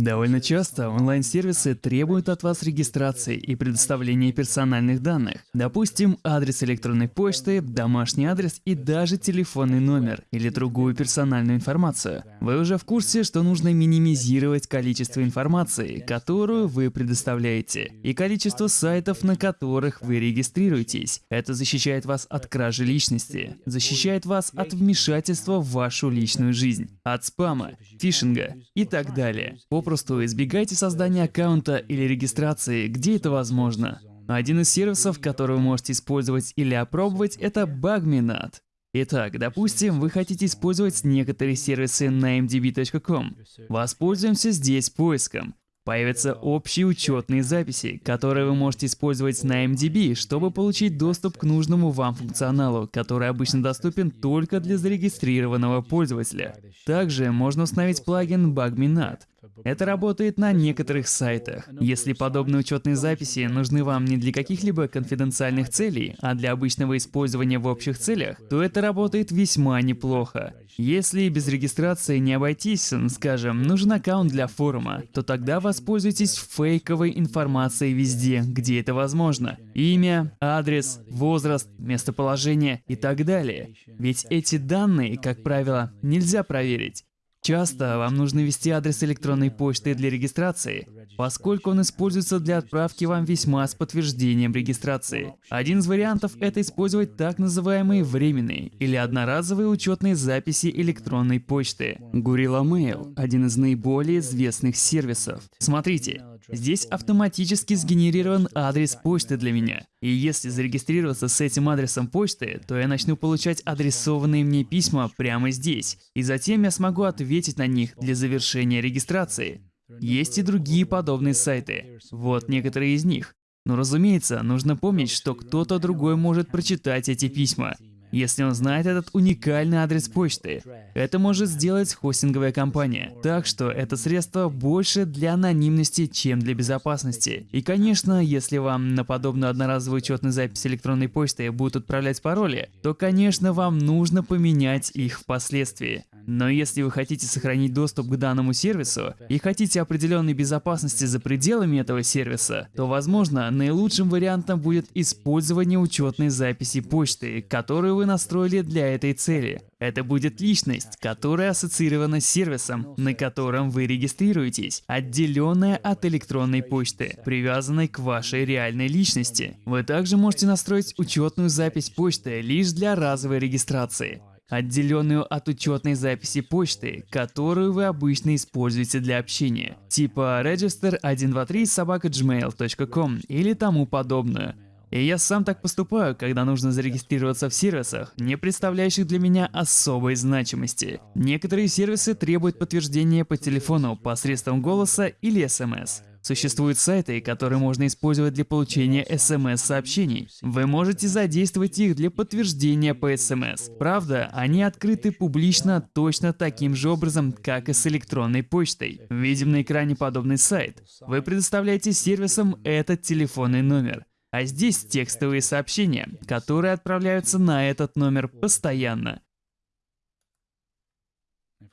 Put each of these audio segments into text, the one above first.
Довольно часто онлайн-сервисы требуют от вас регистрации и предоставления персональных данных. Допустим, адрес электронной почты, домашний адрес и даже телефонный номер или другую персональную информацию. Вы уже в курсе, что нужно минимизировать количество информации, которую вы предоставляете, и количество сайтов, на которых вы регистрируетесь. Это защищает вас от кражи личности, защищает вас от вмешательства в вашу личную жизнь, от спама, фишинга и так далее. Попросту избегайте создания аккаунта или регистрации, где это возможно. Один из сервисов, который вы можете использовать или опробовать, это BugMeNut. Итак, допустим, вы хотите использовать некоторые сервисы на mdb.com. Воспользуемся здесь поиском. Появятся общие учетные записи, которые вы можете использовать на MDB, чтобы получить доступ к нужному вам функционалу, который обычно доступен только для зарегистрированного пользователя. Также можно установить плагин BugMeNut, это работает на некоторых сайтах. Если подобные учетные записи нужны вам не для каких-либо конфиденциальных целей, а для обычного использования в общих целях, то это работает весьма неплохо. Если без регистрации не обойтись, скажем, нужен аккаунт для форума, то тогда воспользуйтесь фейковой информацией везде, где это возможно. Имя, адрес, возраст, местоположение и так далее. Ведь эти данные, как правило, нельзя проверить. Часто вам нужно ввести адрес электронной почты для регистрации, поскольку он используется для отправки вам письма с подтверждением регистрации. Один из вариантов – это использовать так называемые временные или одноразовые учетные записи электронной почты. Gorilla Mail – один из наиболее известных сервисов. Смотрите, Здесь автоматически сгенерирован адрес почты для меня. И если зарегистрироваться с этим адресом почты, то я начну получать адресованные мне письма прямо здесь. И затем я смогу ответить на них для завершения регистрации. Есть и другие подобные сайты. Вот некоторые из них. Но разумеется, нужно помнить, что кто-то другой может прочитать эти письма если он знает этот уникальный адрес почты. Это может сделать хостинговая компания. Так что это средство больше для анонимности, чем для безопасности. И конечно, если вам на подобную одноразовую учетную запись электронной почты будут отправлять пароли, то конечно вам нужно поменять их впоследствии. Но если вы хотите сохранить доступ к данному сервису и хотите определенной безопасности за пределами этого сервиса, то, возможно, наилучшим вариантом будет использование учетной записи почты, которую вы настроили для этой цели. Это будет личность, которая ассоциирована с сервисом, на котором вы регистрируетесь, отделенная от электронной почты, привязанной к вашей реальной личности. Вы также можете настроить учетную запись почты лишь для разовой регистрации отделенную от учетной записи почты, которую вы обычно используете для общения, типа register123 собака gmail.com или тому подобное. И я сам так поступаю, когда нужно зарегистрироваться в сервисах, не представляющих для меня особой значимости. Некоторые сервисы требуют подтверждения по телефону посредством голоса или смс. Существуют сайты, которые можно использовать для получения смс-сообщений. Вы можете задействовать их для подтверждения по смс. Правда, они открыты публично точно таким же образом, как и с электронной почтой. Видим на экране подобный сайт. Вы предоставляете сервисам этот телефонный номер. А здесь текстовые сообщения, которые отправляются на этот номер постоянно.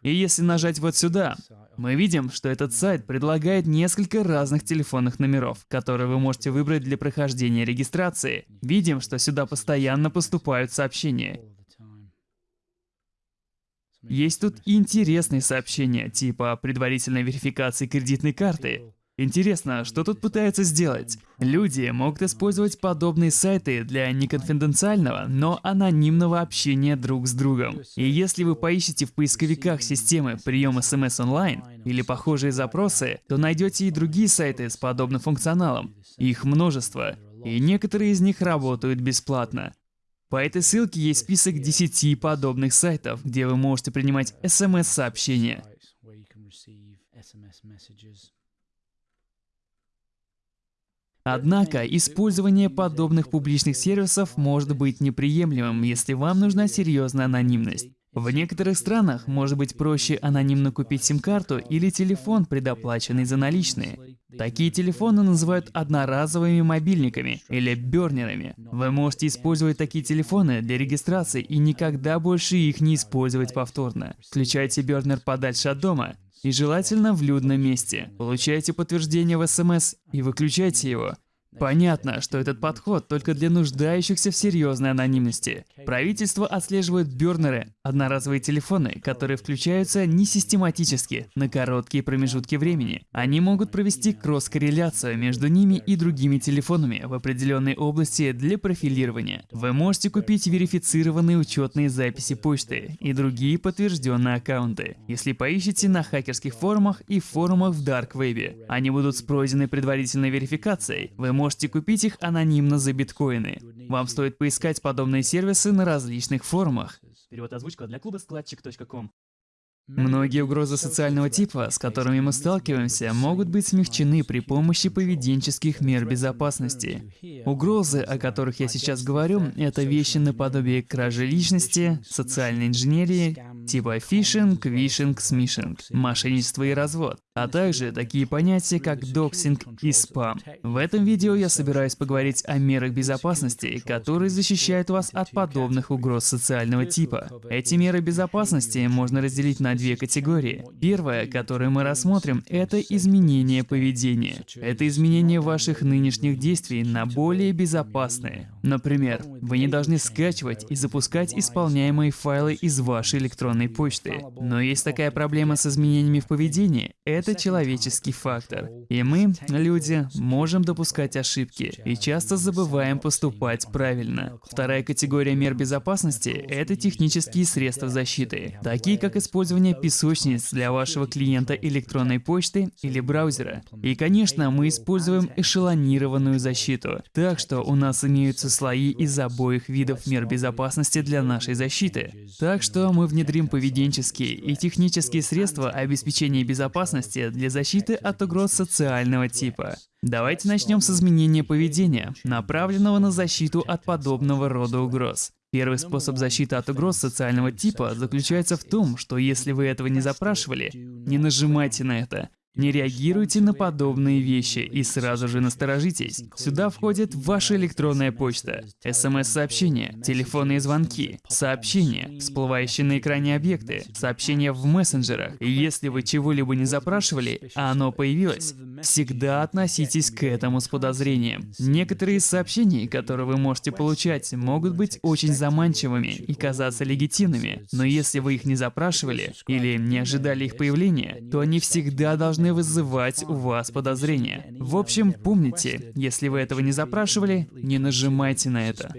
И если нажать вот сюда, мы видим, что этот сайт предлагает несколько разных телефонных номеров, которые вы можете выбрать для прохождения регистрации. Видим, что сюда постоянно поступают сообщения. Есть тут интересные сообщения, типа предварительной верификации кредитной карты, Интересно, что тут пытаются сделать? Люди могут использовать подобные сайты для неконфиденциального, но анонимного общения друг с другом. И если вы поищете в поисковиках системы прием смс онлайн или похожие запросы, то найдете и другие сайты с подобным функционалом. Их множество. И некоторые из них работают бесплатно. По этой ссылке есть список 10 подобных сайтов, где вы можете принимать смс-сообщения. Однако, использование подобных публичных сервисов может быть неприемлемым, если вам нужна серьезная анонимность. В некоторых странах может быть проще анонимно купить сим-карту или телефон, предоплаченный за наличные. Такие телефоны называют одноразовыми мобильниками или бернерами. Вы можете использовать такие телефоны для регистрации и никогда больше их не использовать повторно. Включайте бернер подальше от дома И желательно в людном месте. Получайте подтверждение в СМС и выключайте его. Понятно, что этот подход только для нуждающихся в серьезной анонимности. Правительство отслеживает бёрнеры, одноразовые телефоны, которые включаются не систематически, на короткие промежутки времени. Они могут провести кросс-корреляцию между ними и другими телефонами в определенной области для профилирования. Вы можете купить верифицированные учетные записи почты и другие подтвержденные аккаунты, если поищете на хакерских форумах и форумах в Web. Они будут с пройденной предварительной верификацией. Вы можете купить их анонимно за биткоины. Вам стоит поискать подобные сервисы на различных форумах. Перевод озвучка для клуба skladchik.com. Многие угрозы социального типа, с которыми мы сталкиваемся, могут быть смягчены при помощи поведенческих мер безопасности. Угрозы, о которых я сейчас говорю, это вещи наподобие кражи личности, социальной инженерии, типа фишинг, вишинг, смишинг, мошенничество и развод, а также такие понятия, как доксинг и спам. В этом видео я собираюсь поговорить о мерах безопасности, которые защищают вас от подобных угроз социального типа. Эти меры безопасности можно разделить на две категории. Первая, которую мы рассмотрим, это изменение поведения. Это изменение ваших нынешних действий на более безопасные. Например, вы не должны скачивать и запускать исполняемые файлы из вашей электронной почты. Но есть такая проблема с изменениями в поведении. Человеческий фактор. И мы, люди, можем допускать ошибки и часто забываем поступать правильно. Вторая категория мер безопасности – это технические средства защиты, такие как использование песочниц для вашего клиента электронной почты или браузера. И, конечно, мы используем эшелонированную защиту, так что у нас имеются слои из обоих видов мер безопасности для нашей защиты. Так что мы внедрим поведенческие и технические средства обеспечения безопасности для защиты от угроз социального типа. Давайте начнем с изменения поведения, направленного на защиту от подобного рода угроз. Первый способ защиты от угроз социального типа заключается в том, что если вы этого не запрашивали, не нажимайте на это. Не реагируйте на подобные вещи и сразу же насторожитесь. Сюда входит ваша электронная почта, смс-сообщения, телефонные звонки, сообщения, всплывающие на экране объекты, сообщения в мессенджерах. Если вы чего-либо не запрашивали, а оно появилось, всегда относитесь к этому с подозрением. Некоторые из сообщений, которые вы можете получать, могут быть очень заманчивыми и казаться легитимными, но если вы их не запрашивали или не ожидали их появления, то они всегда должны должны вызывать у вас подозрения. В общем, помните, если вы этого не запрашивали, не нажимайте на это.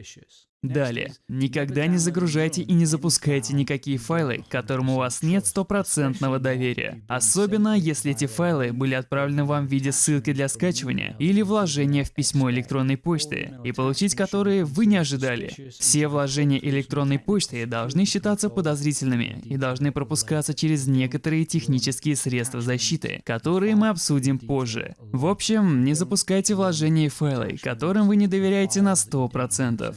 Далее. Никогда не загружайте и не запускайте никакие файлы, к которым у вас нет стопроцентного доверия. Особенно, если эти файлы были отправлены вам в виде ссылки для скачивания или вложения в письмо электронной почты, и получить которые вы не ожидали. Все вложения электронной почты должны считаться подозрительными и должны пропускаться через некоторые технические средства защиты, которые мы обсудим позже. В общем, не запускайте вложения и файлы, которым вы не доверяете на 100%.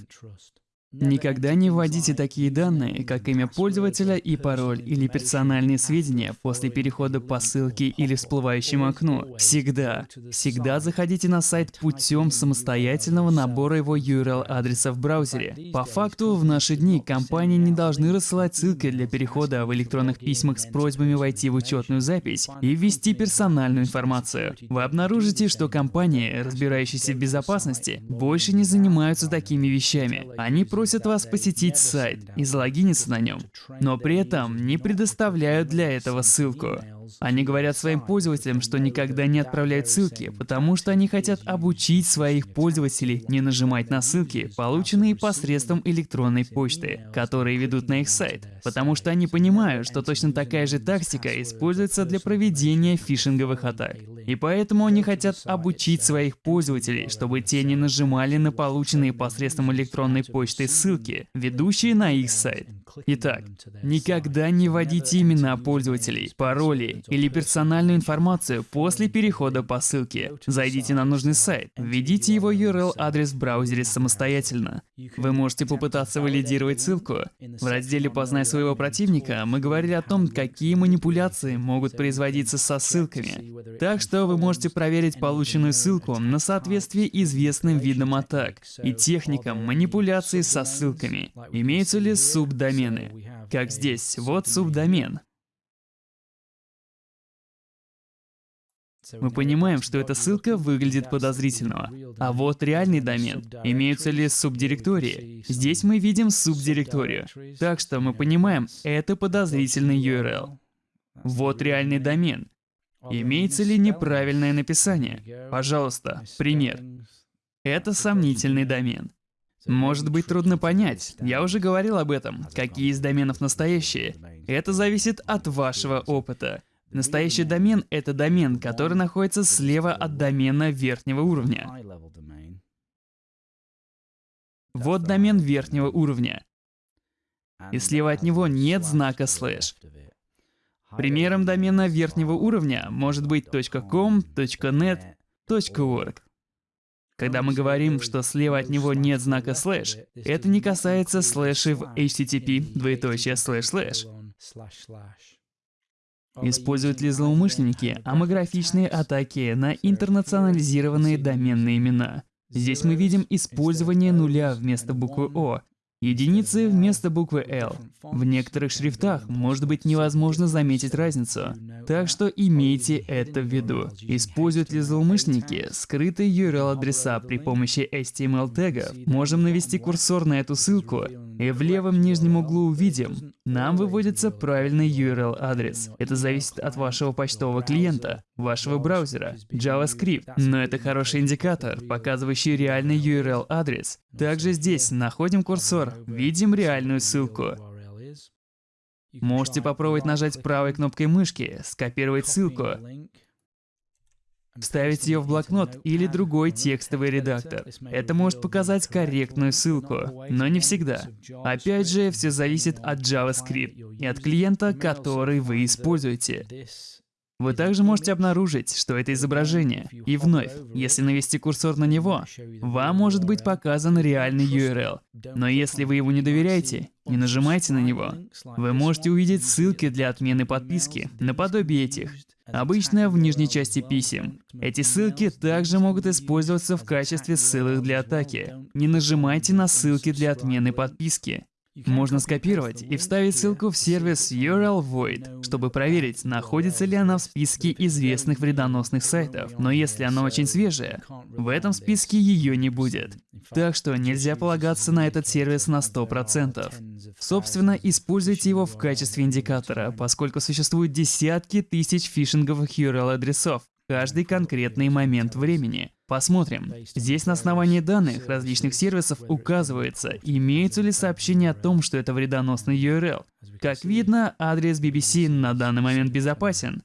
Никогда не вводите такие данные, как имя пользователя и пароль или персональные сведения после перехода по ссылке или всплывающему окну. Всегда, всегда заходите на сайт путем самостоятельного набора его URL-адреса в браузере. По факту, в наши дни компании не должны рассылать ссылки для перехода в электронных письмах с просьбами войти в учетную запись и ввести персональную информацию. Вы обнаружите, что компании, разбирающиеся в безопасности, больше не занимаются такими вещами. Они просят просят вас посетить сайт и залогиниться на нем, но при этом не предоставляют для этого ссылку. Они говорят своим пользователям, что никогда не отправляют ссылки, потому что они хотят обучить своих пользователей не нажимать на ссылки, полученные посредством электронной почты, которые ведут на их сайт, потому что они понимают, что точно такая же тактика используется для проведения фишинговых атак. И поэтому они хотят обучить своих пользователей, чтобы те не нажимали на полученные посредством электронной почты ссылки, ведущие на их сайт. Итак, никогда не вводите имена пользователей, пароли или персональную информацию после перехода по ссылке. Зайдите на нужный сайт, введите его URL-адрес в браузере самостоятельно. Вы можете попытаться валидировать ссылку. В разделе «Познай своего противника» мы говорили о том, какие манипуляции могут производиться со ссылками. Так что вы можете проверить полученную ссылку на соответствие известным видам атак и техникам манипуляции со ссылками. Имеются ли субдомены? Как здесь, вот субдомен. Мы понимаем, что эта ссылка выглядит подозрительно. А вот реальный домен. Имеются ли субдиректории? Здесь мы видим субдиректорию. Так что мы понимаем, это подозрительный URL. Вот реальный домен. Имеется ли неправильное написание? Пожалуйста, пример. Это сомнительный домен. Может быть трудно понять, я уже говорил об этом, какие из доменов настоящие. Это зависит от вашего опыта. Настоящий домен — это домен, который находится слева от домена верхнего уровня. Вот домен верхнего уровня. И слева от него нет знака слэш. Примером домена верхнего уровня может быть .com, .net, .org. Когда мы говорим, что слева от него нет знака слэш, это не касается слэшей в HTTP, двоеточие слэш слэш. Используют ли злоумышленники омографичные атаки на интернационализированные доменные имена? Здесь мы видим использование нуля вместо буквы О, единицы вместо буквы L. В некоторых шрифтах может быть невозможно заметить разницу, так что имейте это в виду. Используют ли злоумышленники скрытые URL-адреса при помощи HTML-тегов? Можем навести курсор на эту ссылку, и в левом нижнем углу увидим, нам выводится правильный URL-адрес. Это зависит от вашего почтового клиента, вашего браузера, JavaScript, но это хороший индикатор, показывающий реальный URL-адрес. Также здесь находим курсор, видим реальную ссылку. Можете попробовать нажать правой кнопкой мышки, скопировать ссылку, вставить ее в блокнот или другой текстовый редактор. Это может показать корректную ссылку, но не всегда. Опять же, все зависит от JavaScript и от клиента, который вы используете. Вы также можете обнаружить, что это изображение. И вновь, если навести курсор на него, вам может быть показан реальный URL. Но если вы ему не доверяете, не нажимайте на него. Вы можете увидеть ссылки для отмены подписки, наподобие этих. Обычно в нижней части писем. Эти ссылки также могут использоваться в качестве ссылок для атаки. Не нажимайте на ссылки для отмены подписки. Можно скопировать и вставить ссылку в сервис URL Void, чтобы проверить, находится ли она в списке известных вредоносных сайтов. Но если она очень свежая, в этом списке ее не будет. Так что нельзя полагаться на этот сервис на 100%. Собственно, используйте его в качестве индикатора, поскольку существуют десятки тысяч фишинговых URL-адресов каждый конкретный момент времени. Посмотрим. Здесь на основании данных различных сервисов указывается, имеются ли сообщения о том, что это вредоносный URL. Как видно, адрес BBC на данный момент безопасен.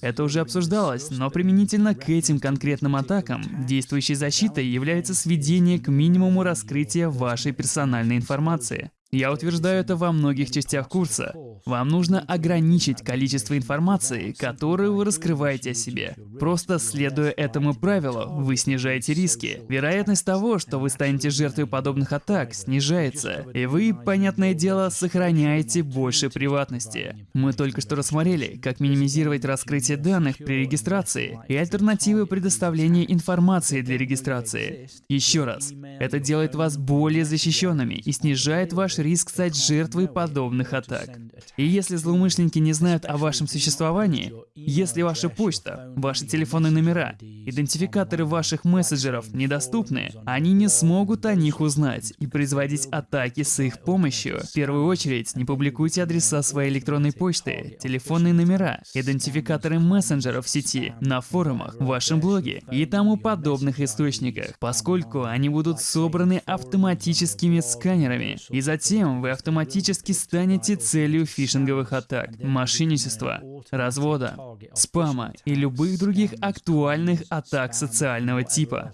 Это уже обсуждалось, но применительно к этим конкретным атакам, действующей защитой является сведение к минимуму раскрытия вашей персональной информации. Я утверждаю это во многих частях курса. Вам нужно ограничить количество информации, которую вы раскрываете о себе. Просто следуя этому правилу, вы снижаете риски. Вероятность того, что вы станете жертвой подобных атак, снижается. И вы, понятное дело, сохраняете больше приватности. Мы только что рассмотрели, как минимизировать раскрытие данных при регистрации и альтернативы предоставления информации для регистрации. Еще раз, это делает вас более защищенными и снижает ваш риск стать жертвой подобных атак. И если злоумышленники не знают о вашем существовании, если ваша почта, ваши телефонные номера, идентификаторы ваших мессенджеров недоступны, они не смогут о них узнать и производить атаки с их помощью. В первую очередь, не публикуйте адреса своей электронной почты, телефонные номера, идентификаторы мессенджеров в сети, на форумах, в вашем блоге и тому подобных источниках, поскольку они будут собраны автоматическими сканерами, и затем Затем вы автоматически станете целью фишинговых атак, мошенничества, развода, спама и любых других актуальных атак социального типа.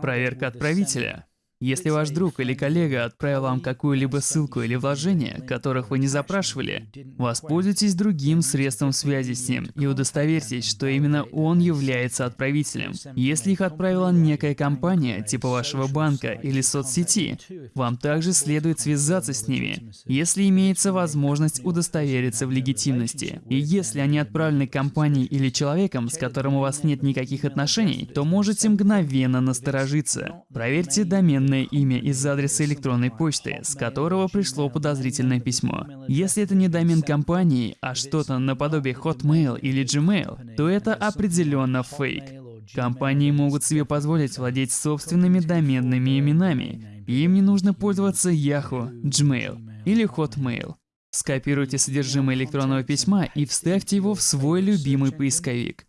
Проверка отправителя. Если ваш друг или коллега отправил вам какую-либо ссылку или вложение, которых вы не запрашивали, воспользуйтесь другим средством связи с ним и удостоверьтесь, что именно он является отправителем. Если их отправила некая компания, типа вашего банка или соцсети, вам также следует связаться с ними, если имеется возможность удостовериться в легитимности. И если они отправлены компанией или человеком, с которым у вас нет никаких отношений, то можете мгновенно насторожиться. Проверьте домен доменное имя из адреса электронной почты, с которого пришло подозрительное письмо. Если это не домен компании, а что-то наподобие Hotmail или Gmail, то это определенно фейк. Компании могут себе позволить владеть собственными доменными именами. Им не нужно пользоваться Yahoo, Gmail или Hotmail. Скопируйте содержимое электронного письма и вставьте его в свой любимый поисковик.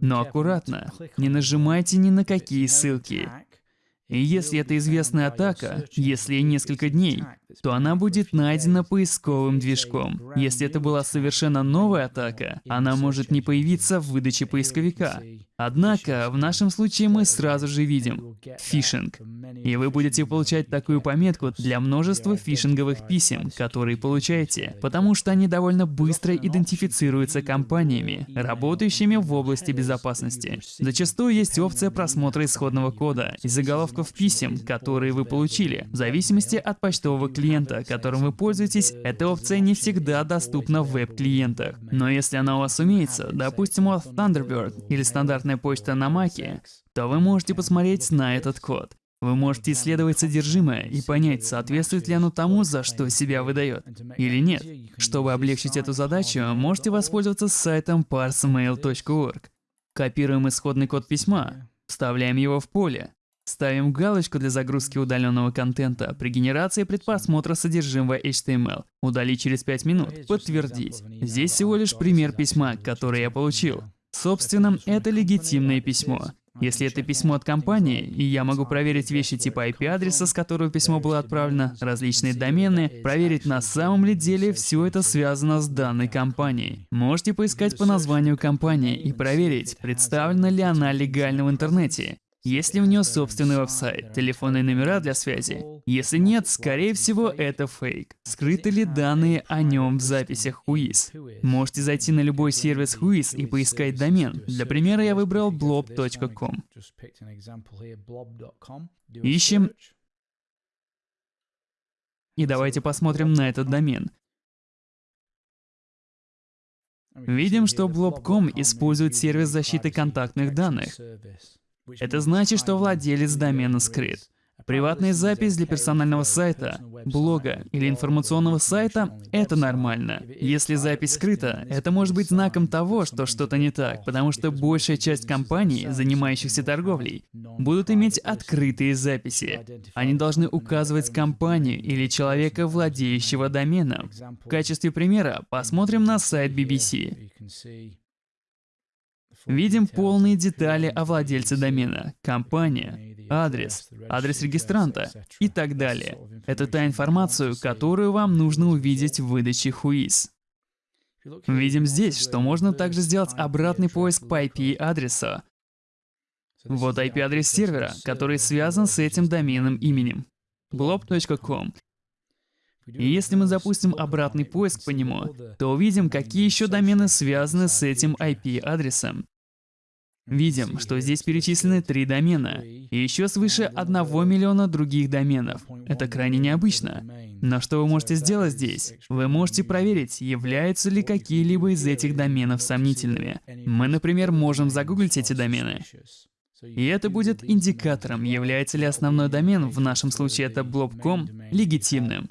Но аккуратно, не нажимайте ни на какие ссылки. И если это известная атака, если несколько дней, то она будет найдена поисковым движком. Если это была совершенно новая атака, она может не появиться в выдаче поисковика. Однако, в нашем случае мы сразу же видим фишинг. И вы будете получать такую пометку для множества фишинговых писем, которые получаете, потому что они довольно быстро идентифицируются компаниями, работающими в области безопасности. Зачастую есть опция просмотра исходного кода и заголовков писем, которые вы получили. В зависимости от почтового клиента, которым вы пользуетесь, эта опция не всегда доступна в веб-клиентах. Но если она у вас имеется, допустим, у Thunderbird или стандартная почта на Маке, то вы можете посмотреть на этот код. Вы можете исследовать содержимое и понять, соответствует ли оно тому, за что себя выдает, или нет. Чтобы облегчить эту задачу, можете воспользоваться сайтом parsemail.org. Копируем исходный код письма, вставляем его в поле, ставим галочку для загрузки удаленного контента при генерации предпросмотра содержимого HTML, удалить через 5 минут, подтвердить. Здесь всего лишь пример письма, который я получил. Собственно, это легитимное письмо. Если это письмо от компании, и я могу проверить вещи типа IP-адреса, с которого письмо было отправлено, различные домены, проверить на самом ли деле все это связано с данной компанией. Можете поискать по названию компании и проверить, представлена ли она легально в интернете. Есть ли у нее собственный веб-сайт, телефонные номера для связи? Если нет, скорее всего, это фейк. Скрыты ли данные о нем в записях Whois? Можете зайти на любой сервис Whois и поискать домен. Для примера я выбрал blob.com. Ищем. И давайте посмотрим на этот домен. Видим, что blob.com использует сервис защиты контактных данных. Это значит, что владелец домена скрыт. Приватная запись для персонального сайта, блога или информационного сайта — это нормально. Если запись скрыта, это может быть знаком того, что что-то не так, потому что большая часть компаний, занимающихся торговлей, будут иметь открытые записи. Они должны указывать компанию или человека, владеющего доменом. В качестве примера посмотрим на сайт BBC. Видим полные детали о владельце домена, компания, адрес, адрес регистранта и так далее. Это та информацию, которую вам нужно увидеть в выдаче Whois. Видим здесь, что можно также сделать обратный поиск по IP-адресу. Вот IP-адрес сервера, который связан с этим доменным именем. blob.com. И если мы запустим обратный поиск по нему, то увидим, какие еще домены связаны с этим IP-адресом. Видим, что здесь перечислены три домена, и еще свыше 1 миллиона других доменов. Это крайне необычно. Но что вы можете сделать здесь? Вы можете проверить, являются ли какие-либо из этих доменов сомнительными. Мы, например, можем загуглить эти домены. И это будет индикатором, является ли основной домен, в нашем случае это blob.com, легитимным.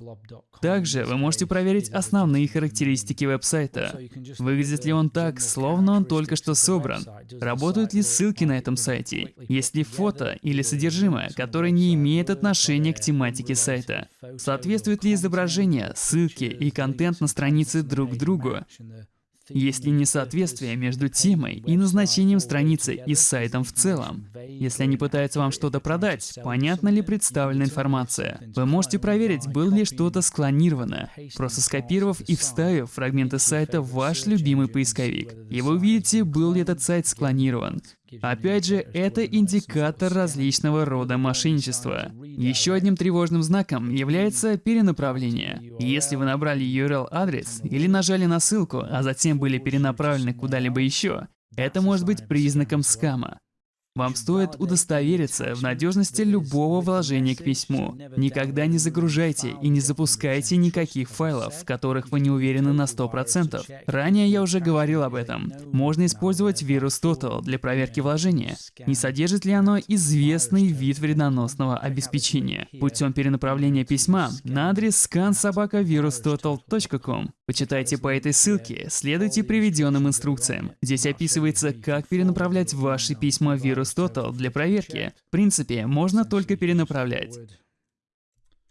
Также вы можете проверить основные характеристики веб-сайта. Выглядит ли он так, словно он только что собран? Работают ли ссылки на этом сайте? Есть ли фото или содержимое, которое не имеет отношения к тематике сайта? Соответствует ли изображение, ссылки и контент на странице друг другу? Есть ли несоответствие между темой и назначением страницы и сайтом в целом? Если они пытаются вам что-то продать, понятна ли представлена информация? Вы можете проверить, было ли что-то склонировано, просто скопировав и вставив фрагменты сайта в ваш любимый поисковик. И вы увидите, был ли этот сайт склонирован. Опять же, это индикатор различного рода мошенничества. Еще одним тревожным знаком является перенаправление. Если вы набрали URL-адрес или нажали на ссылку, а затем были перенаправлены куда-либо еще, это может быть признаком скама. Вам стоит удостовериться в надежности любого вложения к письму. Никогда не загружайте и не запускайте никаких файлов, в которых вы не уверены на 100%. Ранее я уже говорил об этом. Можно использовать вирус Total для проверки вложения. Не содержит ли оно известный вид вредоносного обеспечения путем перенаправления письма на адрес scansobakavirustotal.com. Почитайте по этой ссылке, следуйте приведенным инструкциям. Здесь описывается, как перенаправлять ваши письма вирус Total для проверки. В принципе, можно только перенаправлять.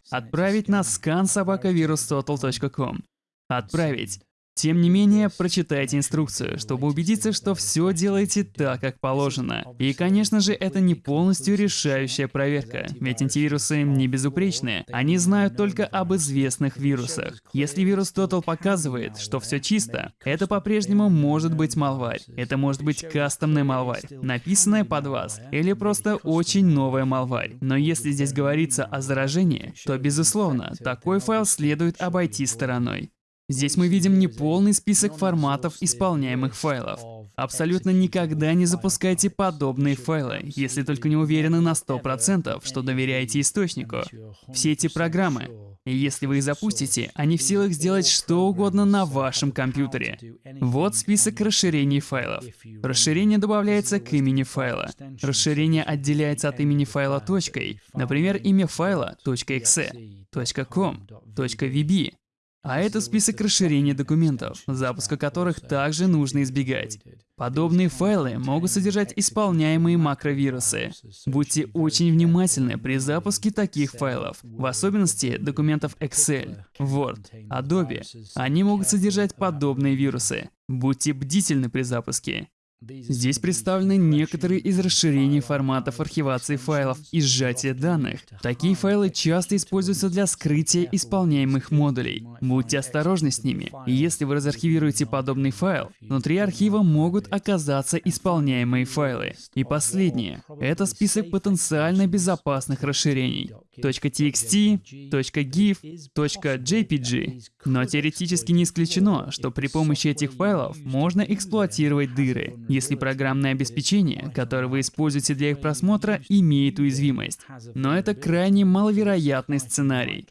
Отправить на scansobakavirustotal.com. Отправить. Тем не менее, прочитайте инструкцию, чтобы убедиться, что все делаете так, как положено. И, конечно же, это не полностью решающая проверка, ведь антивирусы не безупречные. Они знают только об известных вирусах. Если вирус Total показывает, что все чисто, это по-прежнему может быть малварь. Это может быть кастомная малварь, написанная под вас, или просто очень новая малварь. Но если здесь говорится о заражении, то, безусловно, такой файл следует обойти стороной. Здесь мы видим неполный список форматов исполняемых файлов. Абсолютно никогда не запускайте подобные файлы, если только не уверены на 100%, что доверяете источнику. Все эти программы, если вы их запустите, они в силах сделать что угодно на вашем компьютере. Вот список расширений файлов. Расширение добавляется к имени файла. Расширение отделяется от имени файла точкой. Например, имя файла .exe, .com, .vb. А это список расширений документов, запуска которых также нужно избегать. Подобные файлы могут содержать исполняемые макровирусы. Будьте очень внимательны при запуске таких файлов, в особенности документов Excel, Word, Adobe. Они могут содержать подобные вирусы. Будьте бдительны при запуске. Здесь представлены некоторые из расширений форматов архивации файлов и сжатия данных. Такие файлы часто используются для скрытия исполняемых модулей. Будьте осторожны с ними. Если вы разархивируете подобный файл, внутри архива могут оказаться исполняемые файлы. И последнее. Это список потенциально безопасных расширений. .txt, .gif, .jpg. Но теоретически не исключено, что при помощи этих файлов можно эксплуатировать дыры, если программное обеспечение, которое вы используете для их просмотра, имеет уязвимость. Но это крайне маловероятный сценарий.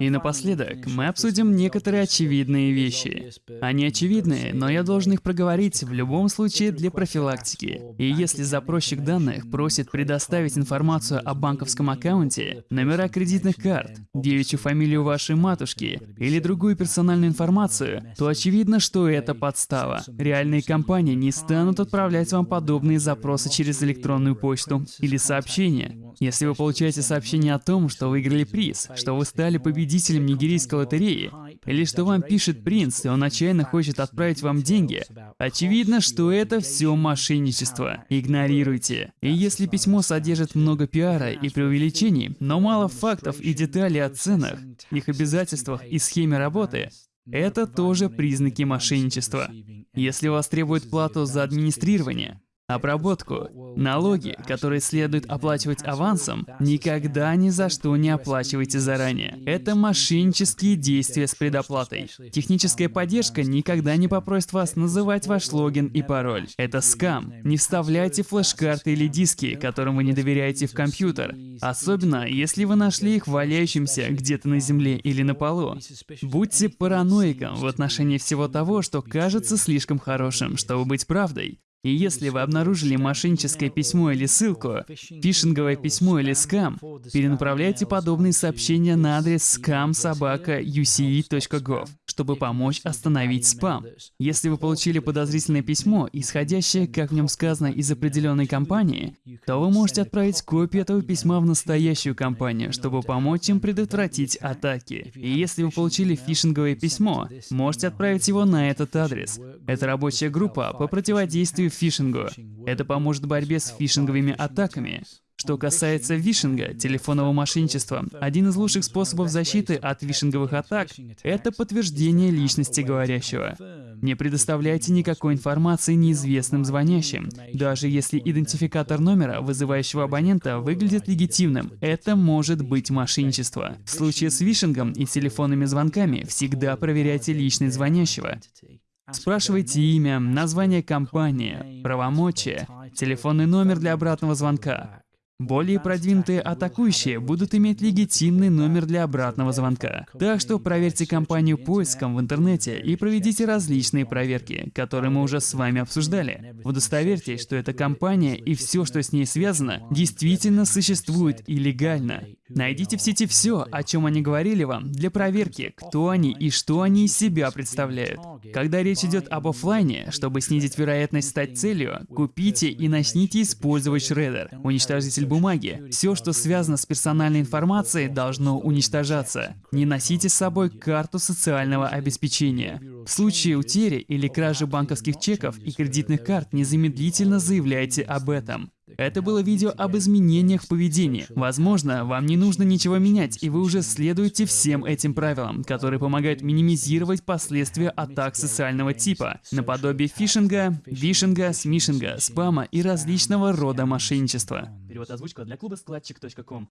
И напоследок, мы обсудим некоторые очевидные вещи. Они очевидные, но я должен их проговорить в любом случае для профилактики. И если запросчик данных просит предоставить информацию о банковском аккаунте, номера кредитных карт, девичью фамилию вашей матушки или другую персональную информацию, то очевидно, что это подстава. Реальные компании не станут отправлять вам подобные запросы через электронную почту или сообщения. Если вы получаете сообщение о том, что выиграли приз, что вы стали победителем победителем нигерийской лотереи, или что вам пишет принц, и он отчаянно хочет отправить вам деньги, очевидно, что это все мошенничество. Игнорируйте. И если письмо содержит много пиара и преувеличений, но мало фактов и деталей о ценах, их обязательствах и схеме работы, это тоже признаки мошенничества. Если вас требуют плату за администрирование, обработку. Налоги, которые следует оплачивать авансом, никогда ни за что не оплачивайте заранее. Это мошеннические действия с предоплатой. Техническая поддержка никогда не попросит вас называть ваш логин и пароль. Это скам. Не вставляйте флеш-карты или диски, которым вы не доверяете в компьютер. Особенно, если вы нашли их валяющимся где-то на земле или на полу. Будьте параноиком в отношении всего того, что кажется слишком хорошим, чтобы быть правдой. И если вы обнаружили мошенническое письмо или ссылку, фишинговое письмо или скам, перенаправляйте подобные сообщения на адрес scam.sobaka.uce.gov, чтобы помочь остановить спам. Если вы получили подозрительное письмо, исходящее, как в нем сказано, из определенной компании, то вы можете отправить копию этого письма в настоящую компанию, чтобы помочь им предотвратить атаки. И если вы получили фишинговое письмо, можете отправить его на этот адрес. Это рабочая группа по противодействию фишингу. Это поможет в борьбе с фишинговыми атаками. Что касается вишинга, телефонного мошенничества, один из лучших способов защиты от вишинговых атак — это подтверждение личности говорящего. Не предоставляйте никакой информации неизвестным звонящим. Даже если идентификатор номера, вызывающего абонента, выглядит легитимным, это может быть мошенничество. В случае с вишингом и телефонными звонками всегда проверяйте личность звонящего. Спрашивайте имя, название компании, правомочия, телефонный номер для обратного звонка. Более продвинутые атакующие будут иметь легитимный номер для обратного звонка. Так что проверьте компанию поиском в интернете и проведите различные проверки, которые мы уже с вами обсуждали. Удостоверьтесь, что эта компания и все, что с ней связано, действительно существует и легально. Найдите в сети все, о чем они говорили вам, для проверки, кто они и что они из себя представляют. Когда речь идет об офлайне, чтобы снизить вероятность стать целью, купите и начните использовать шредер, уничтожитель бумаги. Все, что связано с персональной информацией, должно уничтожаться. Не носите с собой карту социального обеспечения. В случае утери или кражи банковских чеков и кредитных карт незамедлительно заявляйте об этом. Это было видео об изменениях в поведении. Возможно, вам не нужно ничего менять, и вы уже следуете всем этим правилам, которые помогают минимизировать последствия атак социального типа, наподобие фишинга, вишинга, смишинга, спама и различного рода мошенничества. Перевод озвучка для клуба складчик.ком.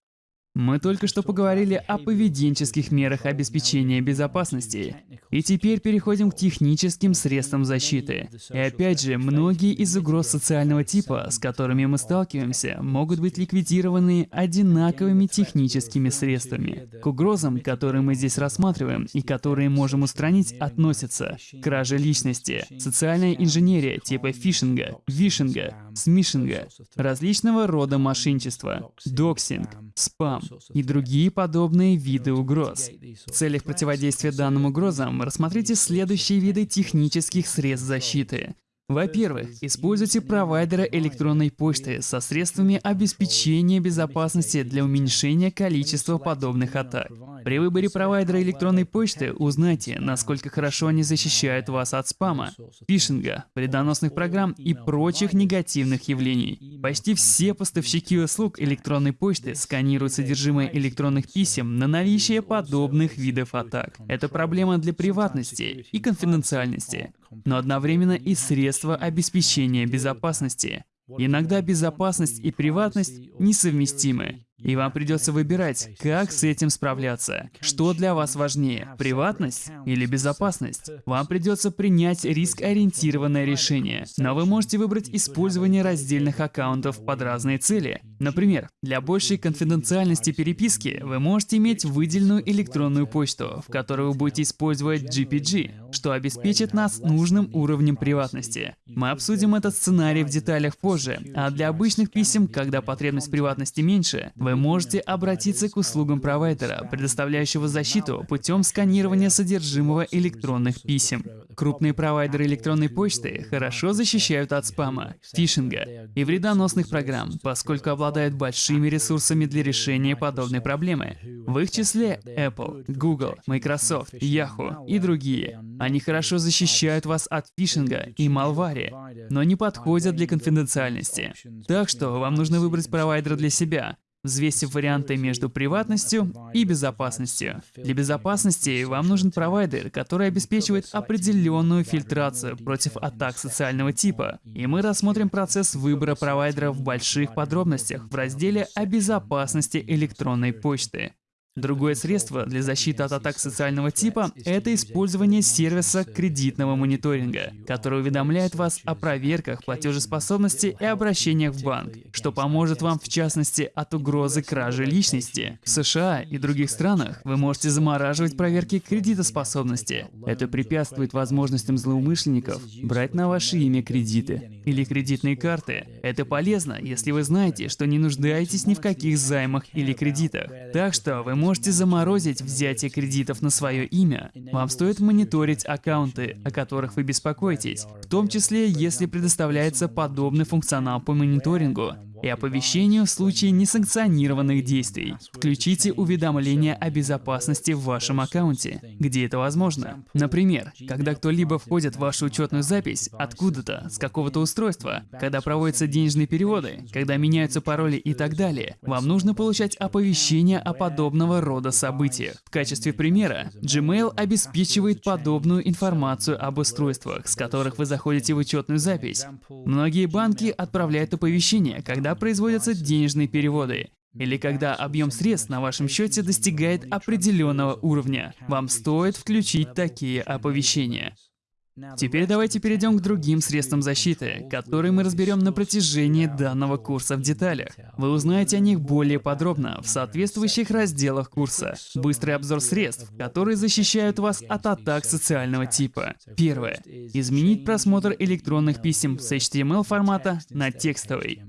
Мы только что поговорили о поведенческих мерах обеспечения безопасности. И теперь переходим к техническим средствам защиты. И опять же, многие из угроз социального типа, с которыми мы сталкиваемся, могут быть ликвидированы одинаковыми техническими средствами. К угрозам, которые мы здесь рассматриваем и которые можем устранить, относятся кража личности, социальная инженерия типа фишинга, вишинга, смишинга, различного рода мошенничества, доксинг, спам и другие подобные виды угроз. В целях противодействия данным угрозам рассмотрите следующие виды технических средств защиты. Во-первых, используйте провайдера электронной почты со средствами обеспечения безопасности для уменьшения количества подобных атак. При выборе провайдера электронной почты узнайте, насколько хорошо они защищают вас от спама, фишинга, вредоносных программ и прочих негативных явлений. Почти все поставщики услуг электронной почты сканируют содержимое электронных писем на наличие подобных видов атак. Это проблема для приватности и конфиденциальности, но одновременно и средство обеспечения безопасности. Иногда безопасность и приватность несовместимы. И вам придется выбирать, как с этим справляться. Что для вас важнее, приватность или безопасность? Вам придется принять риск-ориентированное решение. Но вы можете выбрать использование раздельных аккаунтов под разные цели. Например, для большей конфиденциальности переписки вы можете иметь выделенную электронную почту, в которой вы будете использовать GPG, что обеспечит нас нужным уровнем приватности. Мы обсудим этот сценарий в деталях позже, а для обычных писем, когда потребность приватности меньше, вы можете обратиться к услугам провайдера, предоставляющего защиту путем сканирования содержимого электронных писем. Крупные провайдеры электронной почты хорошо защищают от спама, фишинга и вредоносных программ, поскольку обладают большими ресурсами для решения подобной проблемы. В их числе Apple, Google, Microsoft, Yahoo и другие. Они хорошо защищают вас от фишинга и малвари, но не подходят для конфиденциальности. Так что вам нужно выбрать провайдера для себя, взвесив варианты между приватностью и безопасностью. Для безопасности вам нужен провайдер, который обеспечивает определенную фильтрацию против атак социального типа. И мы рассмотрим процесс выбора провайдера в больших подробностях в разделе о безопасности электронной почты. Другое средство для защиты от атак социального типа – это использование сервиса кредитного мониторинга, который уведомляет вас о проверках платежеспособности и обращениях в банк, что поможет вам в частности от угрозы кражи личности. В США и других странах вы можете замораживать проверки кредитоспособности. Это препятствует возможностям злоумышленников брать на ваше имя кредиты или кредитные карты. Это полезно, если вы знаете, что не нуждаетесь ни в каких займах или кредитах. Так что вы можете заморозить взятие кредитов на свое имя. Вам стоит мониторить аккаунты, о которых вы беспокоитесь, в том числе, если предоставляется подобный функционал по мониторингу и оповещению в случае несанкционированных действий. Включите уведомления о безопасности в вашем аккаунте, где это возможно. Например, когда кто-либо входит в вашу учетную запись откуда-то, с какого-то устройства, когда проводятся денежные переводы, когда меняются пароли и так далее, вам нужно получать оповещения о подобного рода событиях. В качестве примера, Gmail обеспечивает подобную информацию об устройствах, с которых вы заходите в учетную запись. Многие банки отправляют оповещения, когда когда производятся денежные переводы, или когда объем средств на вашем счете достигает определенного уровня. Вам стоит включить такие оповещения. Теперь давайте перейдем к другим средствам защиты, которые мы разберем на протяжении данного курса в деталях. Вы узнаете о них более подробно в соответствующих разделах курса. Быстрый обзор средств, которые защищают вас от атак социального типа. Первое. Изменить просмотр электронных писем с HTML формата на текстовый.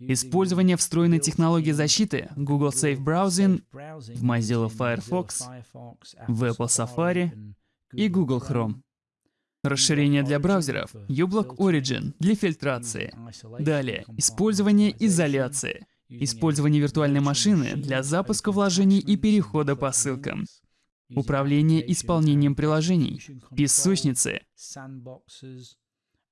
Использование встроенной технологии защиты Google Safe Browsing в Mozilla Firefox, в Apple Safari и Google Chrome. Расширение для браузеров uBlock Origin для фильтрации. Далее, использование изоляции. Использование виртуальной машины для запуска вложений и перехода по ссылкам. Управление исполнением приложений. Песочницы.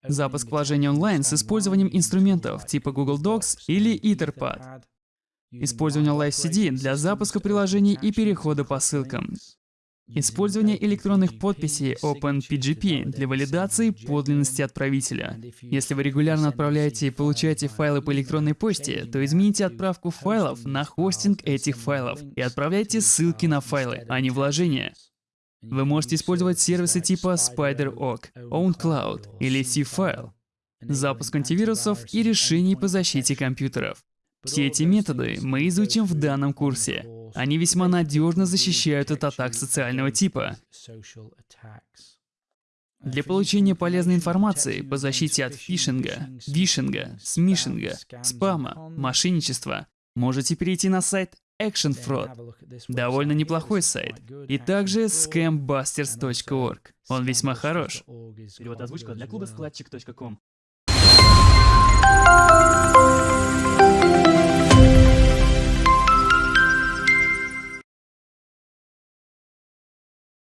Запуск вложений онлайн с использованием инструментов типа Google Docs или Etherpad. Использование Live CD для запуска приложений и перехода по ссылкам. Использование электронных подписей OpenPGP для валидации подлинности отправителя. Если вы регулярно отправляете и получаете файлы по электронной почте, то измените отправку файлов на хостинг этих файлов и отправляйте ссылки на файлы, а не вложения. Вы можете использовать сервисы типа SpiderOak, OwnCloud или C-File, запуск антивирусов и решений по защите компьютеров. Все эти методы мы изучим в данном курсе. Они весьма надежно защищают от атак социального типа. Для получения полезной информации по защите от фишинга, вишинга, смишинга, спама, мошенничества, можете перейти на сайт Action Fraud. Довольно неплохой сайт. И также scambusters.org. Он весьма хорош. Перевод озвучка для клуба складчик.ком.